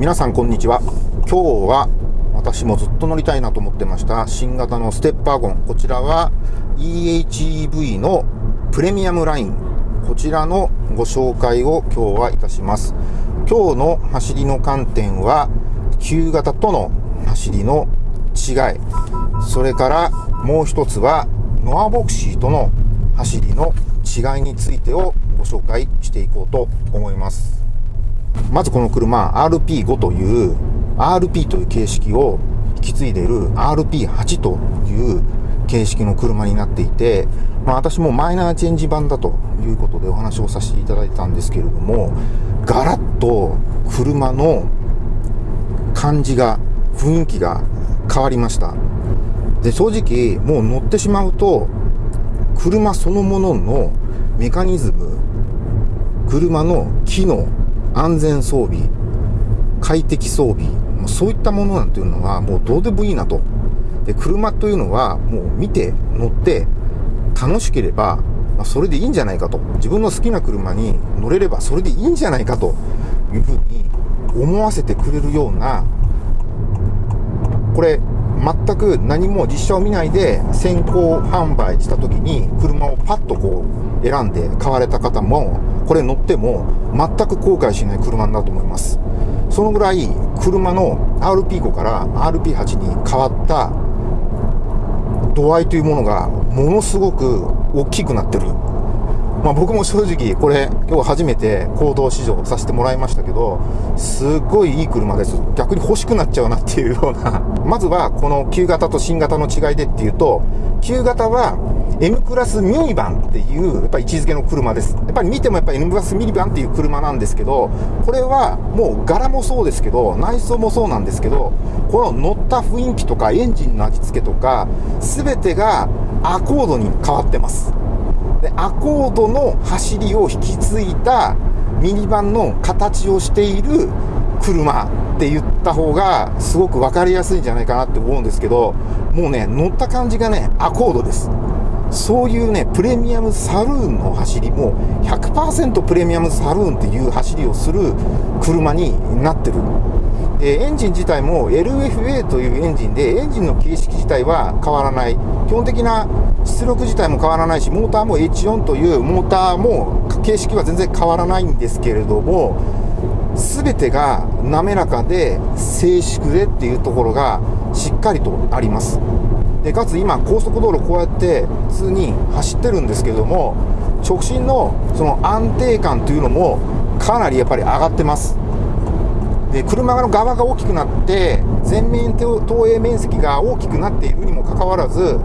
皆さんこんにちは。今日は私もずっと乗りたいなと思ってました新型のステップワゴン。こちらは EHEV のプレミアムライン。こちらのご紹介を今日はいたします。今日の走りの観点は旧型との走りの違い。それからもう一つはノアボクシーとの走りの違いについてをご紹介していこうと思います。まずこの車 RP5 という RP という形式を引き継いでいる RP8 という形式の車になっていて、まあ、私もマイナーチェンジ版だということでお話をさせていただいたんですけれどもガラッと車の感じが雰囲気が変わりました。で正直もう乗ってしまうと車そのもののメカニズム車の機能安全装備快適装備そういったものなんていうのはもうどうでもいいなと。で車というのはもう見て乗って楽しければ、ま、それでいいんじゃないかと。自分の好きな車に乗れればそれでいいんじゃないかと。いうふうに思わせてくれるようなこれ全く何も実車を見ないで先行販売した時に車をパッとこう選んで買われた方もこれ乗っても全く後悔しない車になると思います。そのぐらい車の RP5 から RP8 に変わった度合いというものがものすごく大きくなってる。まあ、僕も正直これ今日初めて行動試乗させてもらいましたけどすっごいいい車です。逆に欲しくなっちゃうなっていうような。まずはこの旧型と新型の違いでっていうと旧型は M クラスミニバンっていうやっぱ位置づけの車です。やっぱり見てもやっぱ M クラスミニバンっていう車なんですけどこれはもう柄もそうですけど内装もそうなんですけどこの乗った雰囲気とかエンジンの味付けとか全てがアコードに変わってます。でアコードの走りを引き継いだミニバンの形をしている車って言った方がすごく分かりやすいんじゃないかなって思うんですけどもうね乗った感じがねアコードですそういうねプレミアムサルーンの走りもう100%プレミアムサルーンっていう走りをする車になってるえエンジン自体も LFA というエンジンで、エンジンの形式自体は変わらない。基本的な出力自体も変わらないし、モーターも H4 というモーターも形式は全然変わらないんですけれども、全てが滑らかで静粛でっていうところがしっかりとあります。でかつ今高速道路こうやって普通に走ってるんですけれども直進のその安定感というのもかなりやっぱり上がってますで車の側が大きくなって前面投影面積が大きくなっているにもかかわらず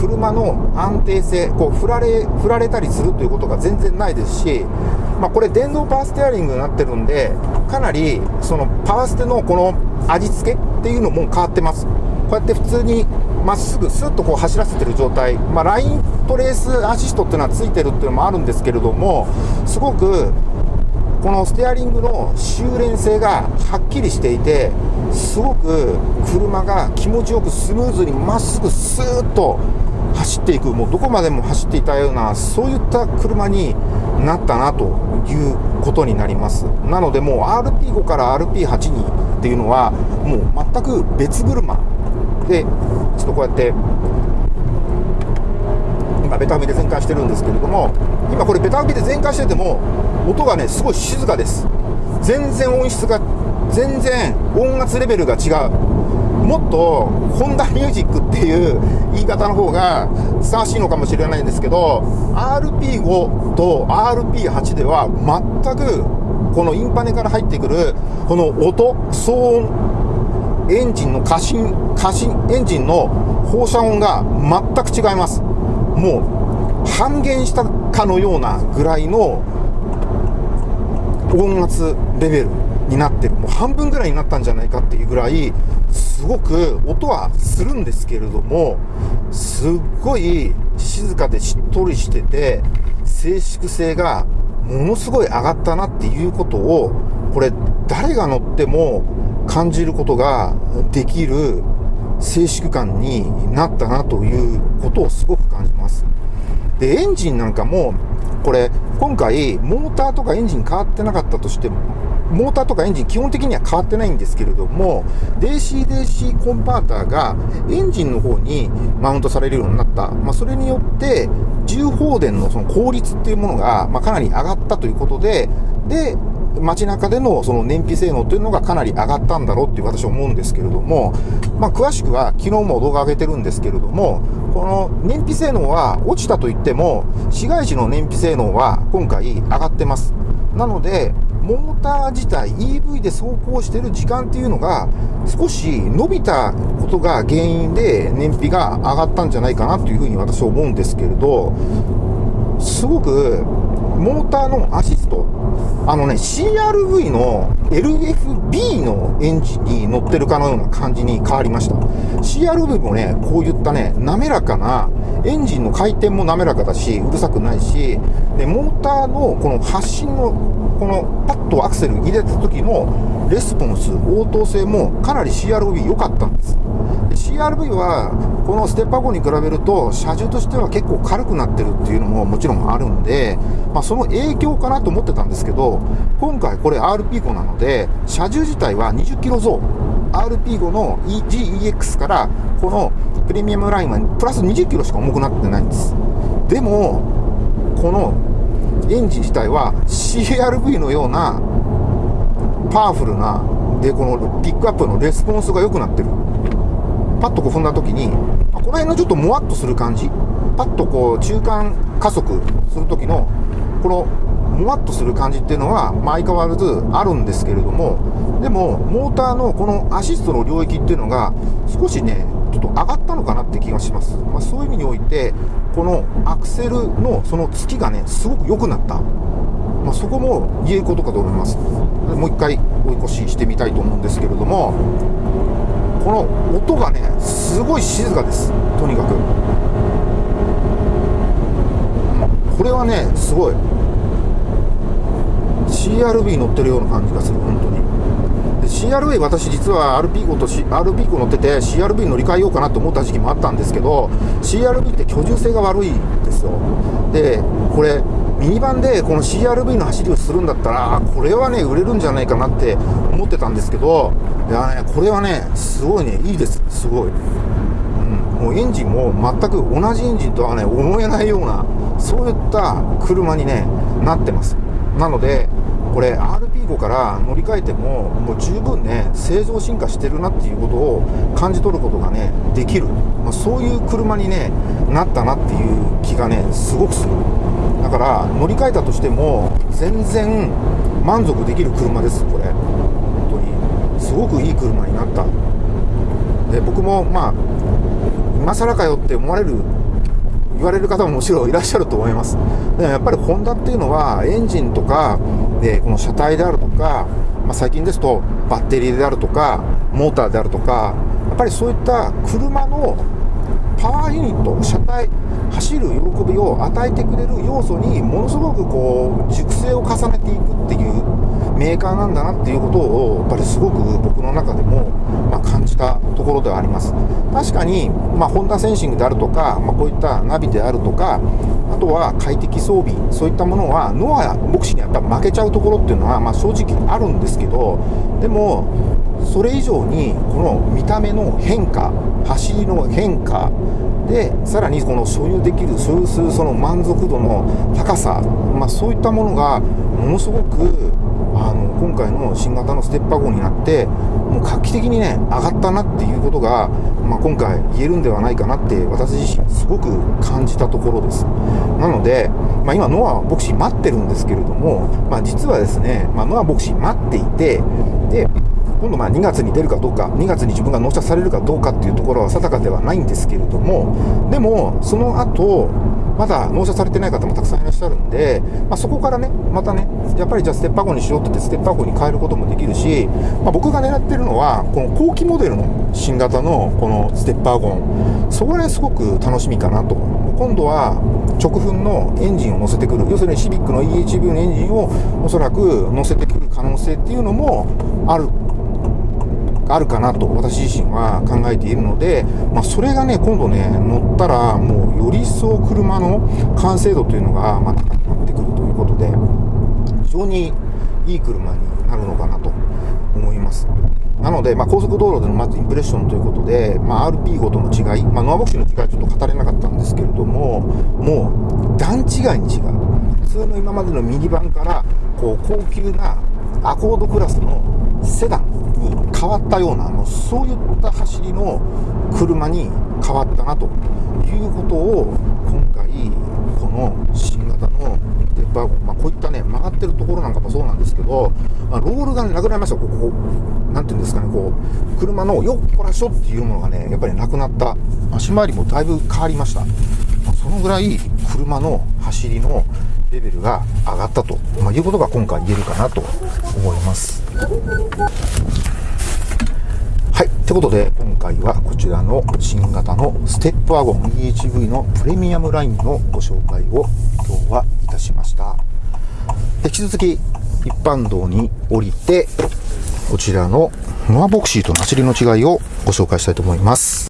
車の安定性こう振られ振られたりするということが全然ないですし、まあ、これ電動パワーステアリングになってるんでかなりそのパワーステのこの味付けっていうのも変わってます。こうやって普通にまっすぐスッとこう走らせてる状態、まあ、ライントレースアシストっていうのはついてるっていうのもあるんですけれどもすごくこのステアリングの修練性がはっきりしていてすごく車が気持ちよくスムーズにまっすぐスーッと走っていくもうどこまでも走っていたようなそういった車になったなということになります。なのでもう RP5 から RP8 にっていうのはもう全く別車でちょっとこうやって今ベタ踏みで全開してるんですけれども今これベタ踏みで全開してても音がねすごい静かです。全然音質が全然音圧レベルが違う。もっとホンダミュージックっていう言い方の方がふさわしいのかもしれないんですけど RP5 と RP8 では全くこのインパネから入ってくるこの音騒音エンジンの過信過信エンジンの放射音が全く違います。もう半減したかのようなぐらいの音圧レベルになってるもう半分ぐらいになったんじゃないかっていうぐらいすごく音はするんですけれどもすっごい静かでしっとりしてて静粛性がものすごい上がったなっていうことをこれ誰が乗っても感じることができる静粛感になったなということをすごく感じます。で、エンジンなんかも、これ、今回、モーターとかエンジン変わってなかったとしても、モーターとかエンジン基本的には変わってないんですけれども DC-DC コンバーターがエンジンの方にマウントされるようになった、まあ、それによって重放電のその効率っていうものが、ま、かなり上がったということでで街中でのその燃費性能というのがかなり上がったんだろうっていう私は思うんですけれども、まあ、詳しくは昨日も動画上げてるんですけれども、この燃費性能は落ちたといっても、市街地の燃費性能は今回上がってます。なので、モーター自体 EV で走行してる時間っていうのが少し伸びたことが原因で燃費が上がったんじゃないかなというふうに私は思うんですけれど、すごくモーターのアシスト、あのね、CRV の LFB のエンジンに乗ってるかのような感じに変わりました。CRV もね、こういったね、滑らかな、エンジンの回転も滑らかだし、うるさくないし、で、モーターのこの発進の、このパッとアクセル入れた時のレスポンス、応答性もかなり CRV 良かったんです。CRV はこのステッパー5に比べると車重としては結構軽くなってるっていうのももちろんあるんで、まあ、その影響かなと思ってたんですけど今回これ RP5 なので車重自体は20キロ増。RP5 の GEX からこのプレミアムラインはプラス20キロしか重くなってないんです。でもこのエンジン自体は CRV のようなパワフルなでこのピックアップのレスポンスが良くなってる。パッとこう踏んだ時に、この辺のちょっともわっとする感じ、パッとこう中間加速する時の、このもわっとする感じっていうのは、相変わらずあるんですけれども、でも、モーターのこのアシストの領域っていうのが、少しね、ちょっと上がったのかなって気がします。まあ、そういう意味において、このアクセルのその突きがね、すごく良くなった。まあ、そこも言えることかと思います。もう一回追い越ししてみたいと思うんですけれども、この音がねすごい静かです。とにかく。これはねすごい。CRV 乗ってるような感じがする本当に。で CRV 私実は RP5 と、RP5 乗ってて CRV 乗り換えようかなと思った時期もあったんですけど CRV って居住性が悪いんですよ。でこれミニバンでこの CRV の走りをするんだったら、これはね、売れるんじゃないかなって思ってたんですけど、いやね、これはね、すごいね、いいです、すごい。うん、もうエンジンも全く同じエンジンとはね、思えないような、そういった車にね、なってます。なので、これ RP5 から乗り換えてももう十分ね製造進化してるなっていうことを感じ取ることがねできる、まあ、そういう車にねなったなっていう気がねすごくするから乗り換えたとしても全然満足できる車ですこれ本当にすごくいい車になったで僕もまあ今更かよって思われる言われる方ももちろんいらっしゃると思います。でもやっぱりホンダっていうのはエンジンとか、でこの車体であるとか、まあ、最近ですとバッテリーであるとか、モーターであるとか、やっぱりそういった車のパワーユニット、車体、走る喜びを与えてくれる要素にものすごくこう熟成を重ねていくっていうメーカーなんだなっていうことをやっぱりすごく僕の中でも、まあ、感じたところではあります。確かに、まあ、ホンダセンシングであるとか、まあ、こういったナビであるとかあとは快適装備そういったものはノアやボクシーにやっぱ負けちゃうところっていうのは、まあ、正直あるんですけどでもそれ以上にこの見た目の変化走りの変化でさらにこの所有できる所有するその満足度の高さ、まあ、そういったものがものすごくあの今回の新型のステッパー号になってもう画期的にね上がったなっていうことが、まあ、今回言えるんではないかなって私自身すごく感じたところです。なので、まあ、今ノアボクシー待ってるんですけれども、まあ、実はですね、まあ、ノアボクシー待っていてで今度まあ2月に出るかどうか、2月に自分が納車されるかどうかっていうところは定かではないんですけれども、でも、その後、まだ納車されてない方もたくさんいらっしゃるんで、まあ、そこからね、またね、やっぱりじゃあステッパー号にしようって言って、ステッパー号に変えることもできるし、まあ、僕が狙ってるのは、この後期モデルの新型のこのステッパー号、そこがね、すごく楽しみかなと。今度は直噴のエンジンを乗せてくる、要するにシビックの EHV のエンジンをおそらく乗せてくる可能性っていうのもあるあるかなと私自身は考えているので、まあ、それがね、今度ね、乗ったら、もうより一層車の完成度というのが、まあ、高くなってくるということで、非常にいい車になるのかなと思います。なので、まあ、高速道路でのまずインプレッションということで、まあ、RP ごとの違い、まあ、ノアボクシーの違いはちょっと語れなかったんですけれども、もう段違いに違う。普通の今までのミニバンから、こう、高級なアコードクラスのセダン変わったような、もうそういった走りの車に変わったなということを、今回、この新型のステップワゴン、まあ、こういったね、曲がってるところなんかもそうなんですけど、まあ、ロールがねなくなりました、ここ、なんていうんですかね、こう、車のよっこらしょっていうものがね、やっぱりなくなった。足回りもだいぶ変わりました。まあそのぐらい、車の走りのレベルが上がったと、まあ、いうことが今回言えるかなと思います。はい。ってことで、今回はこちらの新型のステップワゴン EHV のプレミアムラインのご紹介を今日はいたしました。引き続き一般道に降りて、こちらのノアボクシーと走りの違いをご紹介したいと思います。